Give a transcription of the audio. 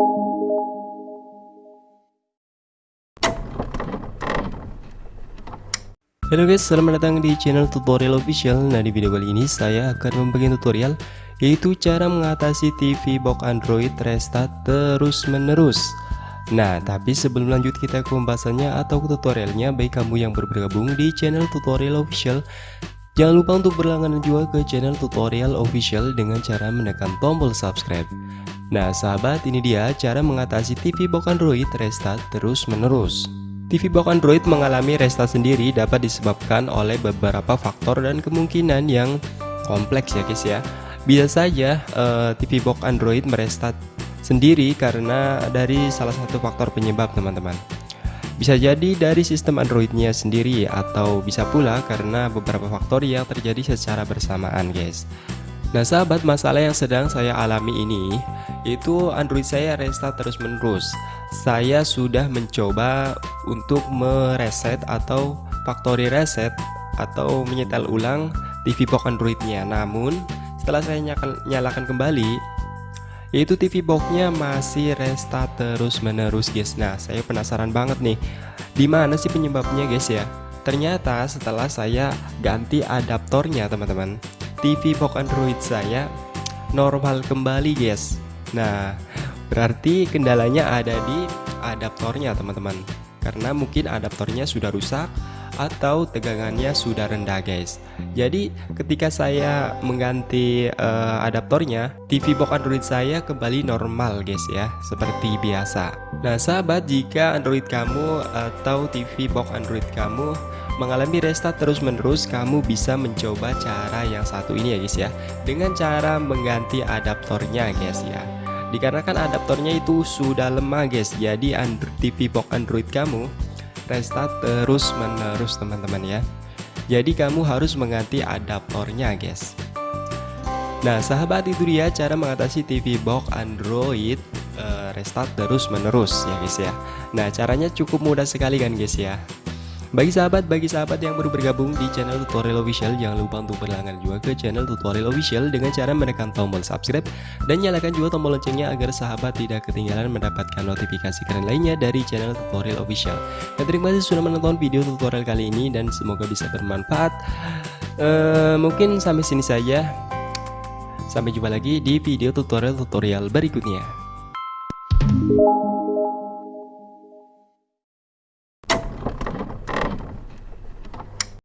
Halo guys, selamat datang di channel tutorial official. Nah di video kali ini saya akan membagi tutorial Yaitu cara mengatasi TV box Android restart terus menerus Nah tapi sebelum lanjut kita ke pembahasannya atau ke tutorialnya. Baik kamu yang bergabung di channel tutorial official Jangan lupa untuk berlangganan juga ke channel tutorial official dengan cara menekan tombol subscribe Nah sahabat ini dia cara mengatasi TV box Android restart terus menerus TV box Android mengalami restart sendiri dapat disebabkan oleh beberapa faktor dan kemungkinan yang kompleks ya guys ya. Bisa saja uh, eh, TV box Android merestart sendiri karena dari salah satu faktor penyebab teman-teman. Bisa jadi dari sistem Androidnya sendiri atau bisa pula karena beberapa faktor yang terjadi secara bersamaan guys. Nah sahabat masalah yang sedang saya alami ini itu Android saya restart terus menerus. Saya sudah mencoba untuk mereset atau factory reset atau menyetel ulang TV box Androidnya. Namun setelah saya nyalakan, kembali yaitu TV boxnya masih restart terus menerus guys. Nah saya penasaran banget nih di mana sih penyebabnya guys ya? Ternyata setelah saya ganti adaptornya teman-teman TV box Android saya normal kembali guys. Nah Berarti kendalanya ada di adaptornya teman-teman Karena mungkin adaptornya sudah rusak atau tegangannya sudah rendah guys. Jadi ketika saya mengganti uh, adaptornya TV box Android saya kembali normal guys ya Seperti biasa. Nah sahabat jika Android kamu atau TV box Android kamu mengalami restart terus menerus kamu bisa mencoba cara yang satu ini ya guys ya Dengan cara mengganti adaptornya guys ya dikarenakan adaptornya itu sudah lemah guys. Jadi Android TV box Android kamu restart terus menerus teman-teman ya. Jadi kamu harus mengganti adaptornya guys. Nah sahabat itu dia cara mengatasi TV box Android uh, restart terus menerus ya guys ya. Nah caranya cukup mudah sekali kan guys ya bagi sahabat, bagi sahabat yang baru bergabung di channel tutorial official Jangan lupa untuk berlangganan juga ke channel tutorial official Dengan cara menekan tombol subscribe Dan nyalakan juga tombol loncengnya agar sahabat tidak ketinggalan mendapatkan notifikasi keren lainnya dari channel tutorial official. Dan terima kasih sudah menonton video tutorial kali ini dan semoga bisa bermanfaat. Uh, Mungkin sampai sini saja. Sampai jumpa lagi di video tutorial-tutorial berikutnya